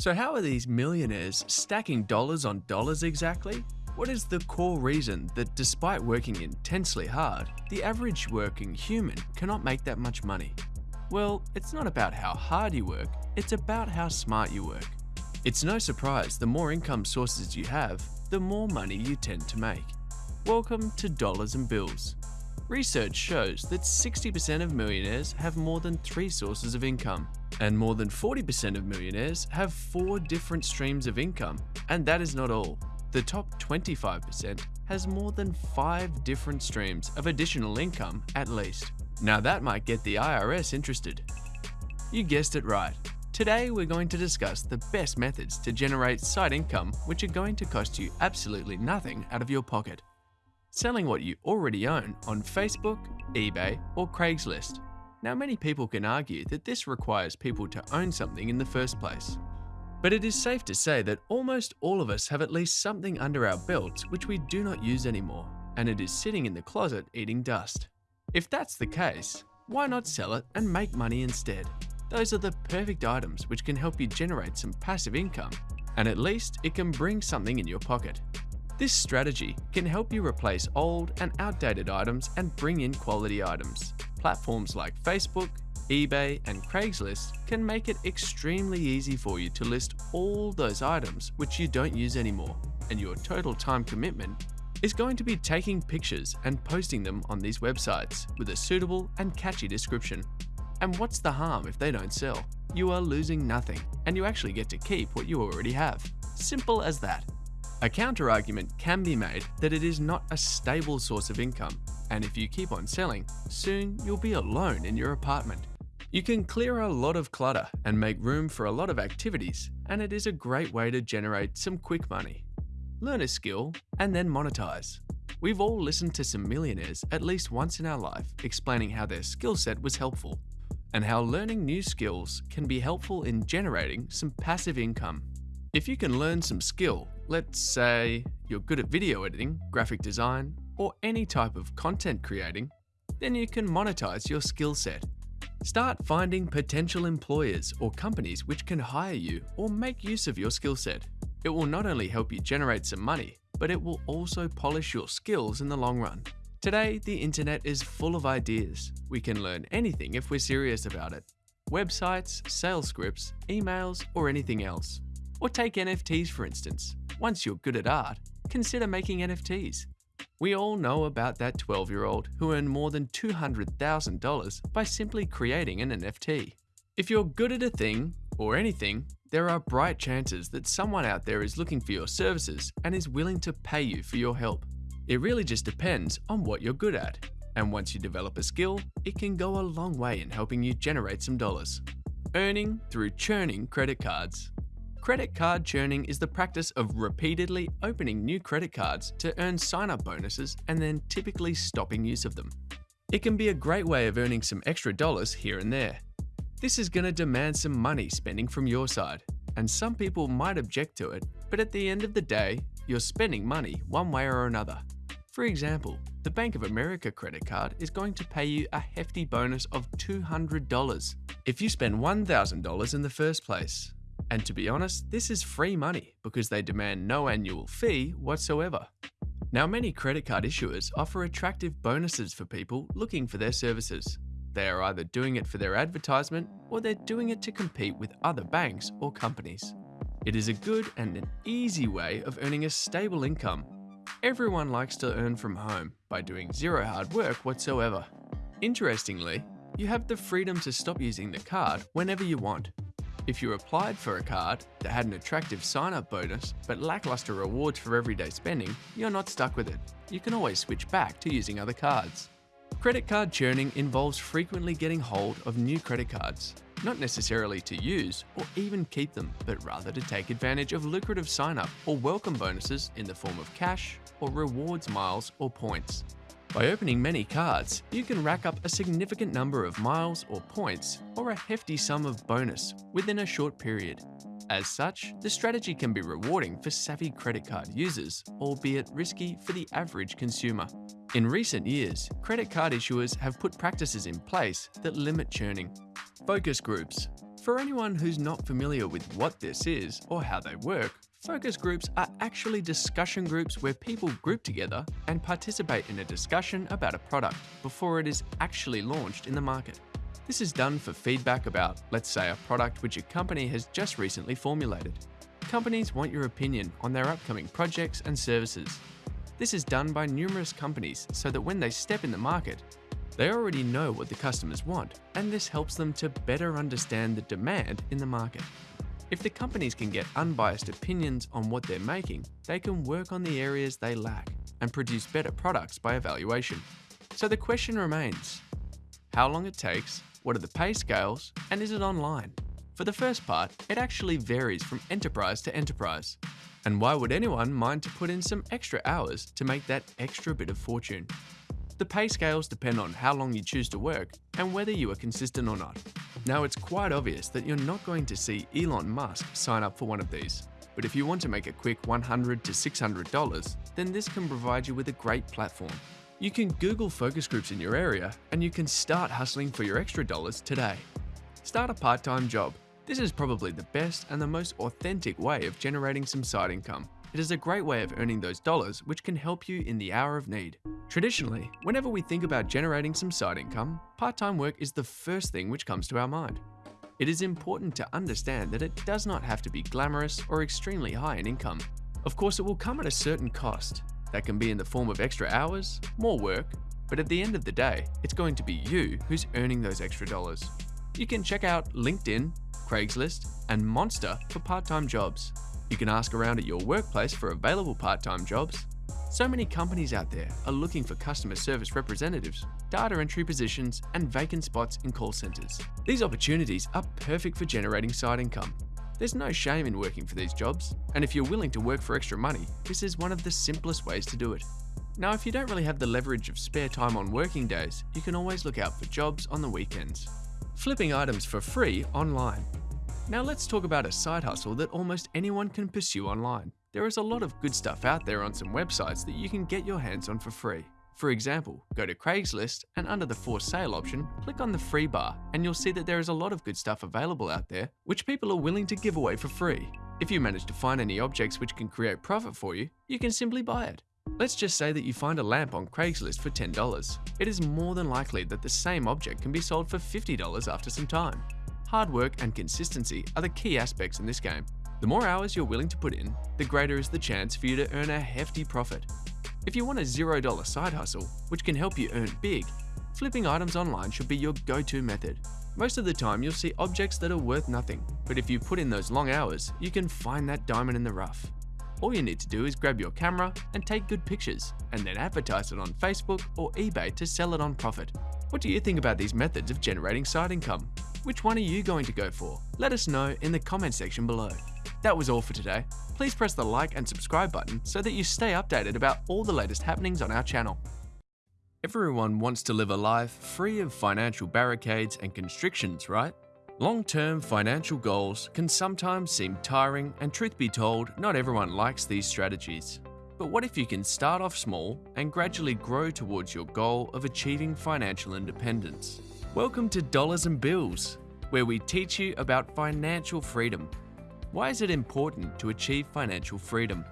So how are these millionaires stacking dollars on dollars exactly? What is the core reason that despite working intensely hard, the average working human cannot make that much money? Well, it's not about how hard you work, it's about how smart you work. It's no surprise the more income sources you have, the more money you tend to make. Welcome to Dollars and Bills. Research shows that 60% of millionaires have more than three sources of income, and more than 40% of millionaires have four different streams of income. And that is not all. The top 25% has more than five different streams of additional income at least. Now that might get the IRS interested. You guessed it right. Today we're going to discuss the best methods to generate side income which are going to cost you absolutely nothing out of your pocket selling what you already own on Facebook, eBay, or Craigslist. Now, many people can argue that this requires people to own something in the first place. But it is safe to say that almost all of us have at least something under our belts which we do not use anymore, and it is sitting in the closet eating dust. If that's the case, why not sell it and make money instead? Those are the perfect items which can help you generate some passive income, and at least it can bring something in your pocket. This strategy can help you replace old and outdated items and bring in quality items. Platforms like Facebook, eBay, and Craigslist can make it extremely easy for you to list all those items which you don't use anymore, and your total time commitment is going to be taking pictures and posting them on these websites with a suitable and catchy description. And what's the harm if they don't sell? You are losing nothing, and you actually get to keep what you already have. Simple as that. A counter-argument can be made that it is not a stable source of income, and if you keep on selling, soon you'll be alone in your apartment. You can clear a lot of clutter and make room for a lot of activities, and it is a great way to generate some quick money. Learn a skill and then monetize. We've all listened to some millionaires at least once in our life explaining how their skill set was helpful, and how learning new skills can be helpful in generating some passive income. If you can learn some skill Let's say you're good at video editing, graphic design, or any type of content creating, then you can monetize your skill set. Start finding potential employers or companies which can hire you or make use of your skill set. It will not only help you generate some money, but it will also polish your skills in the long run. Today, the internet is full of ideas. We can learn anything if we're serious about it. Websites, sales scripts, emails, or anything else. Or take NFTs for instance. Once you're good at art, consider making NFTs. We all know about that 12 year old who earned more than $200,000 by simply creating an NFT. If you're good at a thing, or anything, there are bright chances that someone out there is looking for your services and is willing to pay you for your help. It really just depends on what you're good at. And once you develop a skill, it can go a long way in helping you generate some dollars. Earning through churning credit cards. Credit card churning is the practice of repeatedly opening new credit cards to earn sign-up bonuses and then typically stopping use of them. It can be a great way of earning some extra dollars here and there. This is going to demand some money spending from your side, and some people might object to it, but at the end of the day, you're spending money one way or another. For example, the Bank of America credit card is going to pay you a hefty bonus of $200 if you spend $1,000 in the first place. And to be honest, this is free money because they demand no annual fee whatsoever. Now, many credit card issuers offer attractive bonuses for people looking for their services. They are either doing it for their advertisement or they're doing it to compete with other banks or companies. It is a good and an easy way of earning a stable income. Everyone likes to earn from home by doing zero hard work whatsoever. Interestingly, you have the freedom to stop using the card whenever you want if you applied for a card that had an attractive sign-up bonus but lackluster rewards for everyday spending, you're not stuck with it. You can always switch back to using other cards. Credit card churning involves frequently getting hold of new credit cards, not necessarily to use or even keep them, but rather to take advantage of lucrative sign-up or welcome bonuses in the form of cash or rewards miles or points. By opening many cards, you can rack up a significant number of miles or points or a hefty sum of bonus within a short period. As such, the strategy can be rewarding for savvy credit card users, albeit risky for the average consumer. In recent years, credit card issuers have put practices in place that limit churning. Focus groups. For anyone who's not familiar with what this is or how they work, focus groups are actually discussion groups where people group together and participate in a discussion about a product before it is actually launched in the market. This is done for feedback about, let's say, a product which a company has just recently formulated. Companies want your opinion on their upcoming projects and services. This is done by numerous companies so that when they step in the market, they already know what the customers want, and this helps them to better understand the demand in the market. If the companies can get unbiased opinions on what they're making, they can work on the areas they lack and produce better products by evaluation. So the question remains, how long it takes, what are the pay scales, and is it online? For the first part, it actually varies from enterprise to enterprise. And why would anyone mind to put in some extra hours to make that extra bit of fortune? The pay scales depend on how long you choose to work and whether you are consistent or not. Now, it's quite obvious that you're not going to see Elon Musk sign up for one of these. But if you want to make a quick $100 to $600, then this can provide you with a great platform. You can Google focus groups in your area and you can start hustling for your extra dollars today. Start a part-time job. This is probably the best and the most authentic way of generating some side income. It is a great way of earning those dollars which can help you in the hour of need. Traditionally, whenever we think about generating some side income, part-time work is the first thing which comes to our mind. It is important to understand that it does not have to be glamorous or extremely high in income. Of course, it will come at a certain cost. That can be in the form of extra hours, more work, but at the end of the day, it's going to be you who's earning those extra dollars. You can check out LinkedIn, Craigslist, and Monster for part-time jobs. You can ask around at your workplace for available part-time jobs. So many companies out there are looking for customer service representatives, data entry positions, and vacant spots in call centers. These opportunities are perfect for generating side income. There's no shame in working for these jobs, and if you're willing to work for extra money, this is one of the simplest ways to do it. Now, if you don't really have the leverage of spare time on working days, you can always look out for jobs on the weekends. Flipping items for free online. Now let's talk about a side hustle that almost anyone can pursue online. There is a lot of good stuff out there on some websites that you can get your hands on for free. For example, go to Craigslist and under the for sale option, click on the free bar and you'll see that there is a lot of good stuff available out there which people are willing to give away for free. If you manage to find any objects which can create profit for you, you can simply buy it. Let's just say that you find a lamp on Craigslist for $10. It is more than likely that the same object can be sold for $50 after some time. Hard work and consistency are the key aspects in this game. The more hours you're willing to put in, the greater is the chance for you to earn a hefty profit. If you want a $0 side hustle, which can help you earn big, flipping items online should be your go-to method. Most of the time you'll see objects that are worth nothing, but if you put in those long hours, you can find that diamond in the rough. All you need to do is grab your camera and take good pictures, and then advertise it on Facebook or eBay to sell it on profit. What do you think about these methods of generating side income? Which one are you going to go for? Let us know in the comment section below. That was all for today. Please press the like and subscribe button so that you stay updated about all the latest happenings on our channel. Everyone wants to live a life free of financial barricades and constrictions, right? Long-term financial goals can sometimes seem tiring and truth be told, not everyone likes these strategies. But what if you can start off small and gradually grow towards your goal of achieving financial independence? Welcome to Dollars and Bills, where we teach you about financial freedom. Why is it important to achieve financial freedom?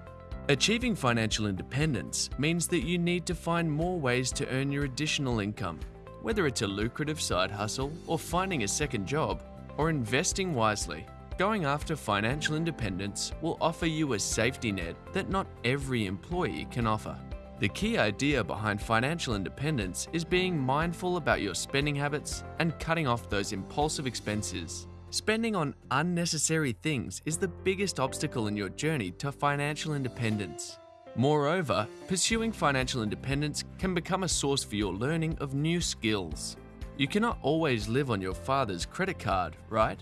Achieving financial independence means that you need to find more ways to earn your additional income, whether it's a lucrative side hustle or finding a second job or investing wisely. Going after financial independence will offer you a safety net that not every employee can offer. The key idea behind financial independence is being mindful about your spending habits and cutting off those impulsive expenses. Spending on unnecessary things is the biggest obstacle in your journey to financial independence. Moreover, pursuing financial independence can become a source for your learning of new skills. You cannot always live on your father's credit card, right?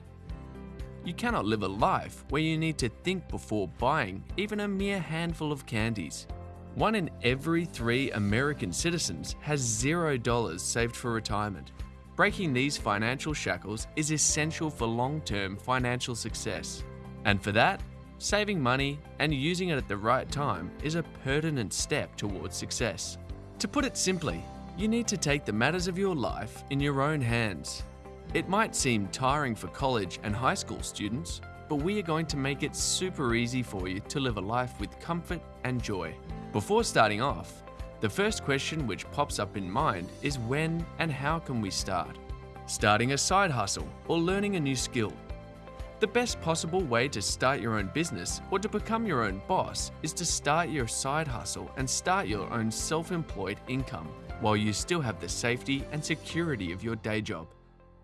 You cannot live a life where you need to think before buying even a mere handful of candies. One in every three American citizens has $0 saved for retirement. Breaking these financial shackles is essential for long-term financial success. And for that, saving money and using it at the right time is a pertinent step towards success. To put it simply, you need to take the matters of your life in your own hands. It might seem tiring for college and high school students, but we are going to make it super easy for you to live a life with comfort and joy. Before starting off, the first question which pops up in mind is when and how can we start? Starting a side hustle or learning a new skill. The best possible way to start your own business or to become your own boss is to start your side hustle and start your own self-employed income while you still have the safety and security of your day job.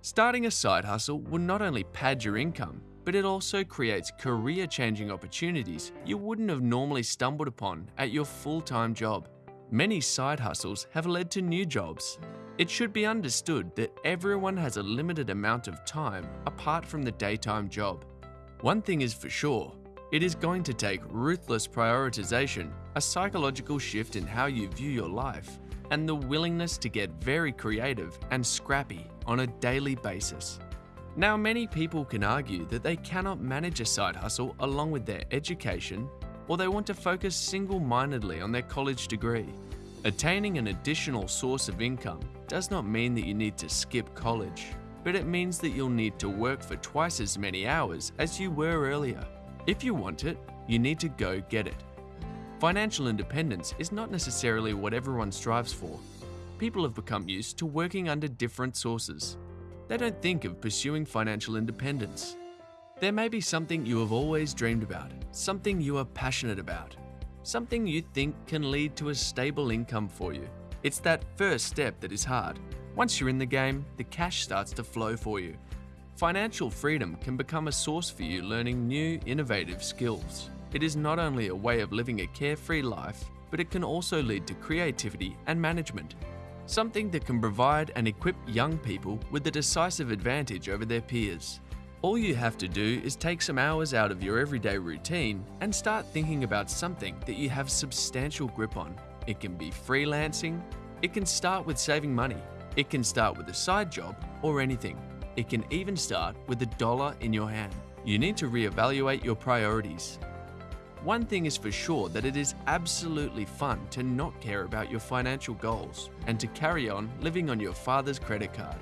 Starting a side hustle will not only pad your income, but it also creates career-changing opportunities you wouldn't have normally stumbled upon at your full-time job. Many side hustles have led to new jobs. It should be understood that everyone has a limited amount of time apart from the daytime job. One thing is for sure, it is going to take ruthless prioritization, a psychological shift in how you view your life, and the willingness to get very creative and scrappy on a daily basis. Now, many people can argue that they cannot manage a side hustle along with their education, or they want to focus single-mindedly on their college degree. Attaining an additional source of income does not mean that you need to skip college, but it means that you'll need to work for twice as many hours as you were earlier. If you want it, you need to go get it. Financial independence is not necessarily what everyone strives for. People have become used to working under different sources. They don't think of pursuing financial independence. There may be something you have always dreamed about, something you are passionate about, something you think can lead to a stable income for you. It's that first step that is hard. Once you're in the game, the cash starts to flow for you. Financial freedom can become a source for you learning new, innovative skills. It is not only a way of living a carefree life, but it can also lead to creativity and management. Something that can provide and equip young people with a decisive advantage over their peers. All you have to do is take some hours out of your everyday routine and start thinking about something that you have substantial grip on. It can be freelancing, it can start with saving money, it can start with a side job or anything. It can even start with a dollar in your hand. You need to reevaluate your priorities. One thing is for sure that it is absolutely fun to not care about your financial goals and to carry on living on your father's credit card.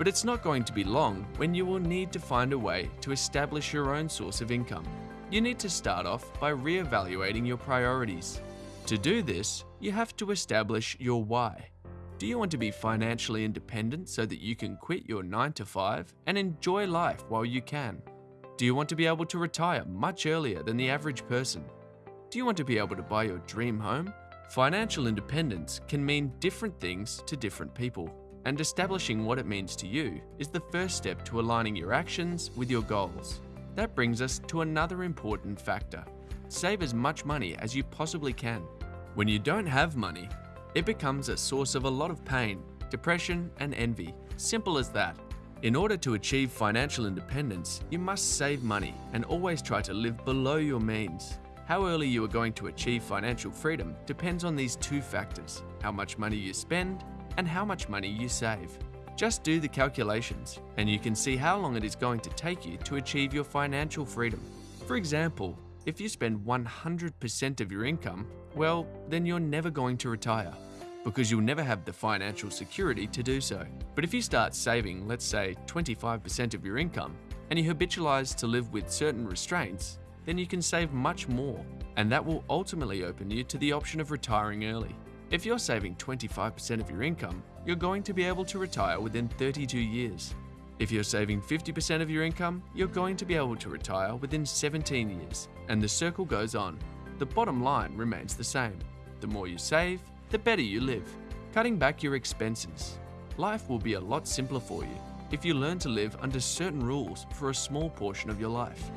But it's not going to be long when you will need to find a way to establish your own source of income. You need to start off by re-evaluating your priorities. To do this, you have to establish your why. Do you want to be financially independent so that you can quit your 9 to 5 and enjoy life while you can? Do you want to be able to retire much earlier than the average person? Do you want to be able to buy your dream home? Financial independence can mean different things to different people and establishing what it means to you is the first step to aligning your actions with your goals. That brings us to another important factor. Save as much money as you possibly can. When you don't have money, it becomes a source of a lot of pain, depression and envy. Simple as that. In order to achieve financial independence, you must save money and always try to live below your means. How early you are going to achieve financial freedom depends on these two factors, how much money you spend and how much money you save. Just do the calculations and you can see how long it is going to take you to achieve your financial freedom. For example, if you spend 100% of your income, well, then you're never going to retire because you'll never have the financial security to do so. But if you start saving, let's say 25% of your income, and you habitualize to live with certain restraints, then you can save much more, and that will ultimately open you to the option of retiring early. If you're saving 25% of your income, you're going to be able to retire within 32 years. If you're saving 50% of your income, you're going to be able to retire within 17 years, and the circle goes on. The bottom line remains the same. The more you save, the better you live. Cutting back your expenses. Life will be a lot simpler for you if you learn to live under certain rules for a small portion of your life.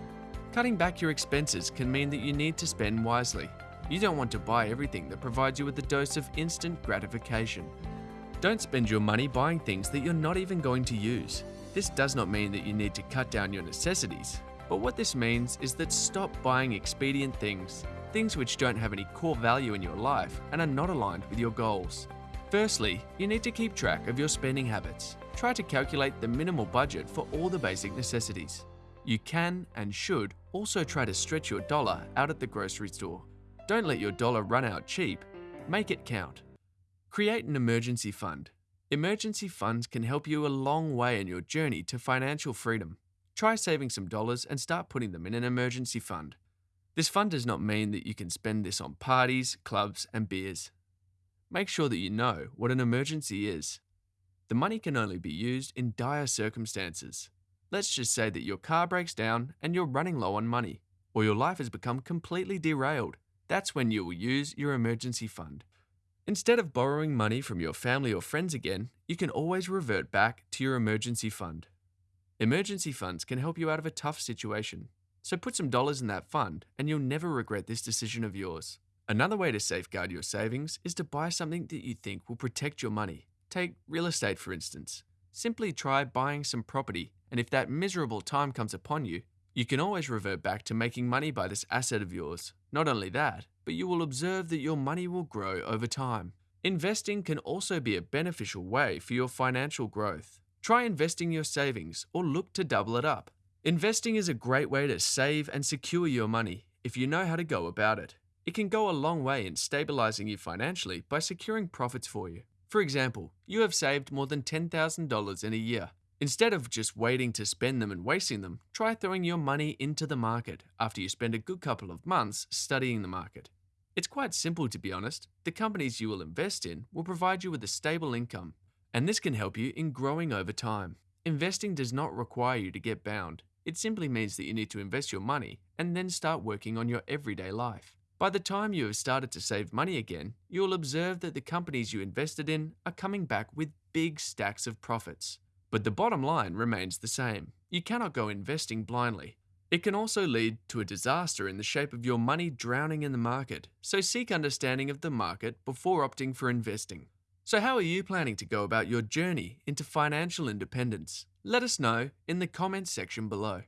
Cutting back your expenses can mean that you need to spend wisely you don't want to buy everything that provides you with a dose of instant gratification. Don't spend your money buying things that you're not even going to use. This does not mean that you need to cut down your necessities, but what this means is that stop buying expedient things, things which don't have any core value in your life and are not aligned with your goals. Firstly, you need to keep track of your spending habits. Try to calculate the minimal budget for all the basic necessities. You can and should also try to stretch your dollar out at the grocery store. Don't let your dollar run out cheap, make it count. Create an emergency fund. Emergency funds can help you a long way in your journey to financial freedom. Try saving some dollars and start putting them in an emergency fund. This fund does not mean that you can spend this on parties, clubs, and beers. Make sure that you know what an emergency is. The money can only be used in dire circumstances. Let's just say that your car breaks down and you're running low on money, or your life has become completely derailed. That's when you will use your emergency fund. Instead of borrowing money from your family or friends again, you can always revert back to your emergency fund. Emergency funds can help you out of a tough situation, so put some dollars in that fund and you'll never regret this decision of yours. Another way to safeguard your savings is to buy something that you think will protect your money. Take real estate, for instance. Simply try buying some property, and if that miserable time comes upon you, you can always revert back to making money by this asset of yours. Not only that, but you will observe that your money will grow over time. Investing can also be a beneficial way for your financial growth. Try investing your savings or look to double it up. Investing is a great way to save and secure your money if you know how to go about it. It can go a long way in stabilizing you financially by securing profits for you. For example, you have saved more than $10,000 in a year. Instead of just waiting to spend them and wasting them, try throwing your money into the market after you spend a good couple of months studying the market. It's quite simple to be honest. The companies you will invest in will provide you with a stable income, and this can help you in growing over time. Investing does not require you to get bound. It simply means that you need to invest your money and then start working on your everyday life. By the time you have started to save money again, you will observe that the companies you invested in are coming back with big stacks of profits. But the bottom line remains the same. You cannot go investing blindly. It can also lead to a disaster in the shape of your money drowning in the market, so seek understanding of the market before opting for investing. So, how are you planning to go about your journey into financial independence? Let us know in the comments section below.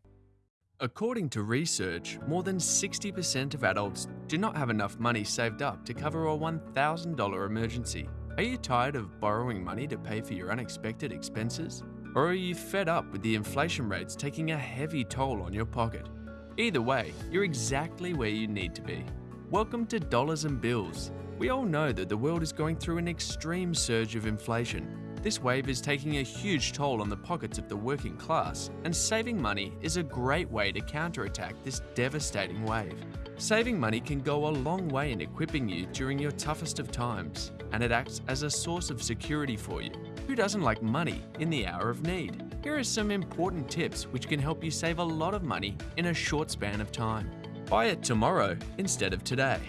According to research, more than 60% of adults do not have enough money saved up to cover a $1,000 emergency. Are you tired of borrowing money to pay for your unexpected expenses? Or are you fed up with the inflation rates taking a heavy toll on your pocket? Either way, you're exactly where you need to be. Welcome to Dollars and Bills. We all know that the world is going through an extreme surge of inflation this wave is taking a huge toll on the pockets of the working class, and saving money is a great way to counterattack this devastating wave. Saving money can go a long way in equipping you during your toughest of times, and it acts as a source of security for you. Who doesn't like money in the hour of need? Here are some important tips which can help you save a lot of money in a short span of time. Buy it tomorrow instead of today.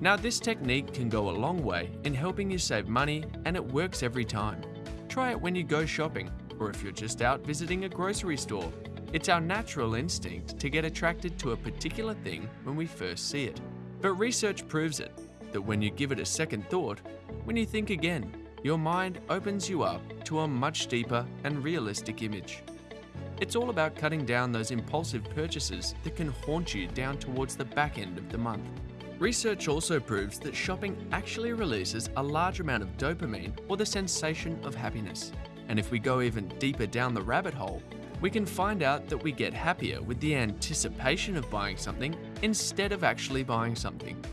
Now, this technique can go a long way in helping you save money, and it works every time. Try it when you go shopping, or if you're just out visiting a grocery store. It's our natural instinct to get attracted to a particular thing when we first see it. But research proves it that when you give it a second thought, when you think again, your mind opens you up to a much deeper and realistic image. It's all about cutting down those impulsive purchases that can haunt you down towards the back end of the month. Research also proves that shopping actually releases a large amount of dopamine or the sensation of happiness. And if we go even deeper down the rabbit hole, we can find out that we get happier with the anticipation of buying something instead of actually buying something.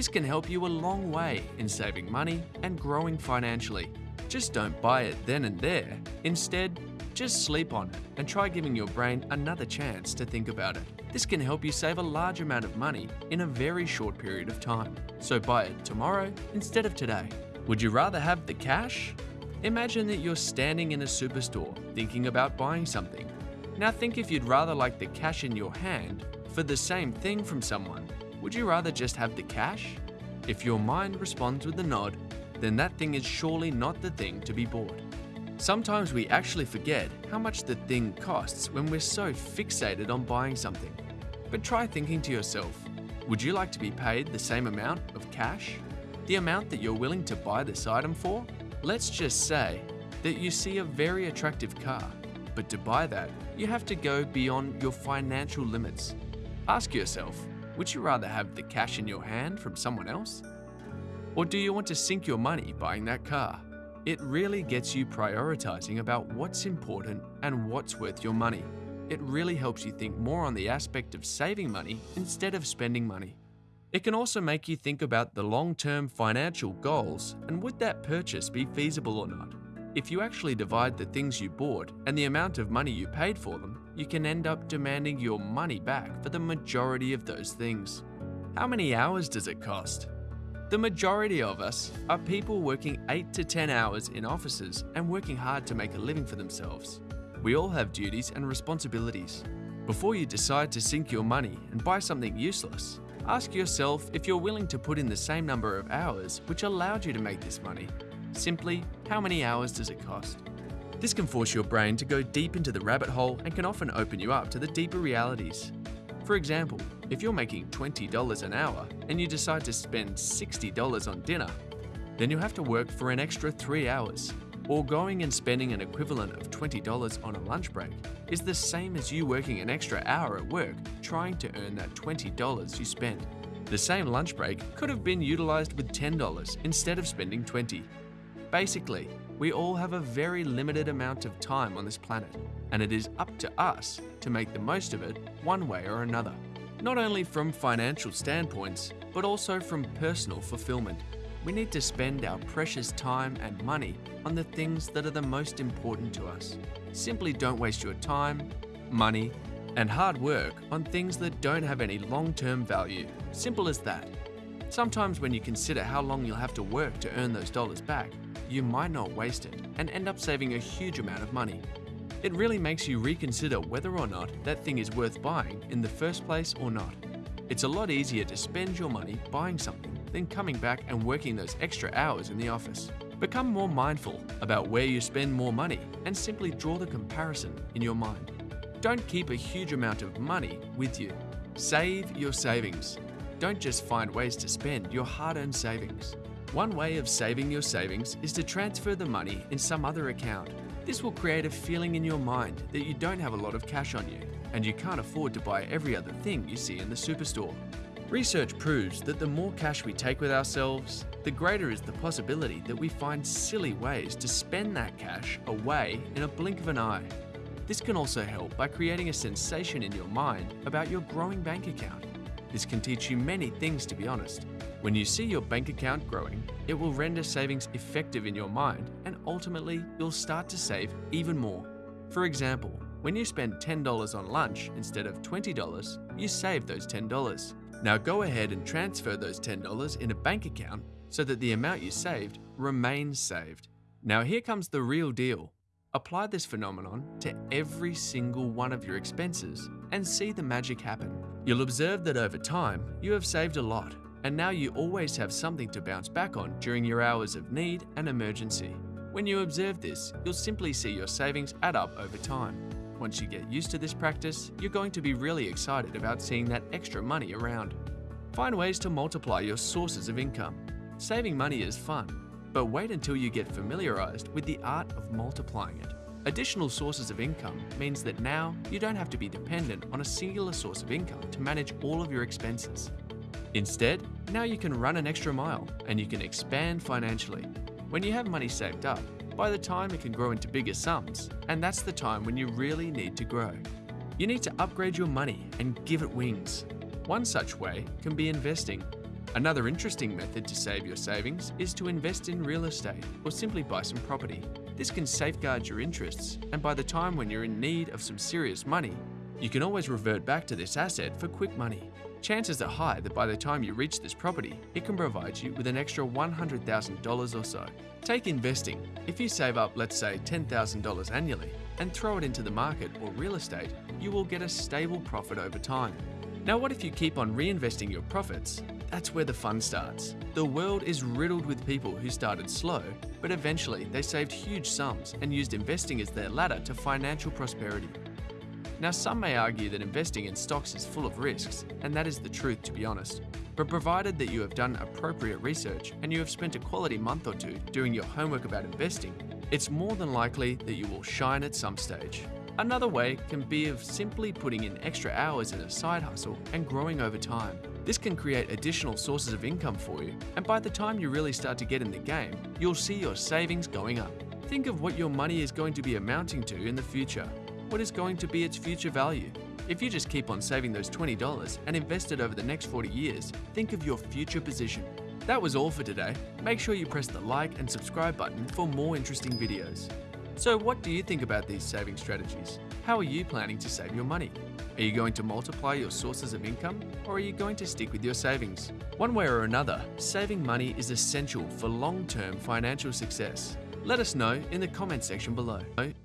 This can help you a long way in saving money and growing financially. Just don't buy it then and there. Instead, just sleep on it and try giving your brain another chance to think about it. This can help you save a large amount of money in a very short period of time. So buy it tomorrow instead of today. Would you rather have the cash? Imagine that you're standing in a superstore thinking about buying something. Now think if you'd rather like the cash in your hand for the same thing from someone. Would you rather just have the cash? If your mind responds with a nod, then that thing is surely not the thing to be bought. Sometimes we actually forget how much the thing costs when we're so fixated on buying something. But try thinking to yourself would you like to be paid the same amount of cash? The amount that you're willing to buy this item for? Let's just say that you see a very attractive car, but to buy that, you have to go beyond your financial limits. Ask yourself would you rather have the cash in your hand from someone else? Or do you want to sink your money buying that car? It really gets you prioritizing about what's important and what's worth your money. It really helps you think more on the aspect of saving money instead of spending money. It can also make you think about the long term financial goals and would that purchase be feasible or not. If you actually divide the things you bought and the amount of money you paid for them, you can end up demanding your money back for the majority of those things. How many hours does it cost? The majority of us are people working 8 to 10 hours in offices and working hard to make a living for themselves. We all have duties and responsibilities. Before you decide to sink your money and buy something useless, ask yourself if you're willing to put in the same number of hours which allowed you to make this money. Simply, how many hours does it cost? This can force your brain to go deep into the rabbit hole and can often open you up to the deeper realities. For example, if you're making $20 an hour and you decide to spend $60 on dinner, then you'll have to work for an extra 3 hours. Or going and spending an equivalent of $20 on a lunch break is the same as you working an extra hour at work trying to earn that $20 you spent. The same lunch break could have been utilized with $10 instead of spending 20. Basically, we all have a very limited amount of time on this planet, and it is up to us to make the most of it one way or another. Not only from financial standpoints, but also from personal fulfillment. We need to spend our precious time and money on the things that are the most important to us. Simply don't waste your time, money, and hard work on things that don't have any long term value. Simple as that. Sometimes, when you consider how long you'll have to work to earn those dollars back, you might not waste it and end up saving a huge amount of money. It really makes you reconsider whether or not that thing is worth buying in the first place or not. It's a lot easier to spend your money buying something than coming back and working those extra hours in the office. Become more mindful about where you spend more money and simply draw the comparison in your mind. Don't keep a huge amount of money with you. Save your savings. Don't just find ways to spend your hard earned savings. One way of saving your savings is to transfer the money in some other account. This will create a feeling in your mind that you don't have a lot of cash on you and you can't afford to buy every other thing you see in the superstore. Research proves that the more cash we take with ourselves, the greater is the possibility that we find silly ways to spend that cash away in a blink of an eye. This can also help by creating a sensation in your mind about your growing bank account. This can teach you many things, to be honest. When you see your bank account growing, it will render savings effective in your mind and ultimately you'll start to save even more. For example, when you spend $10 on lunch instead of $20, you save those $10. Now go ahead and transfer those $10 in a bank account so that the amount you saved remains saved. Now here comes the real deal. Apply this phenomenon to every single one of your expenses and see the magic happen. You'll observe that over time, you have saved a lot and now you always have something to bounce back on during your hours of need and emergency. When you observe this, you'll simply see your savings add up over time. Once you get used to this practice, you're going to be really excited about seeing that extra money around. Find ways to multiply your sources of income. Saving money is fun, but wait until you get familiarized with the art of multiplying it. Additional sources of income means that now you don't have to be dependent on a singular source of income to manage all of your expenses. Instead, now you can run an extra mile and you can expand financially. When you have money saved up, by the time it can grow into bigger sums, and that's the time when you really need to grow. You need to upgrade your money and give it wings. One such way can be investing. Another interesting method to save your savings is to invest in real estate or simply buy some property. This can safeguard your interests, and by the time when you're in need of some serious money, you can always revert back to this asset for quick money. Chances are high that by the time you reach this property, it can provide you with an extra $100,000 or so. Take investing. If you save up, let's say, $10,000 annually and throw it into the market or real estate, you will get a stable profit over time. Now, what if you keep on reinvesting your profits? That's where the fun starts. The world is riddled with people who started slow, but eventually they saved huge sums and used investing as their ladder to financial prosperity. Now, some may argue that investing in stocks is full of risks, and that is the truth to be honest. But provided that you have done appropriate research and you have spent a quality month or two doing your homework about investing, it's more than likely that you will shine at some stage. Another way can be of simply putting in extra hours in a side hustle and growing over time. This can create additional sources of income for you, and by the time you really start to get in the game, you'll see your savings going up. Think of what your money is going to be amounting to in the future what is going to be its future value? If you just keep on saving those $20 and invest it over the next 40 years, think of your future position. That was all for today. Make sure you press the like and subscribe button for more interesting videos. So what do you think about these saving strategies? How are you planning to save your money? Are you going to multiply your sources of income or are you going to stick with your savings? One way or another, saving money is essential for long-term financial success. Let us know in the comment section below.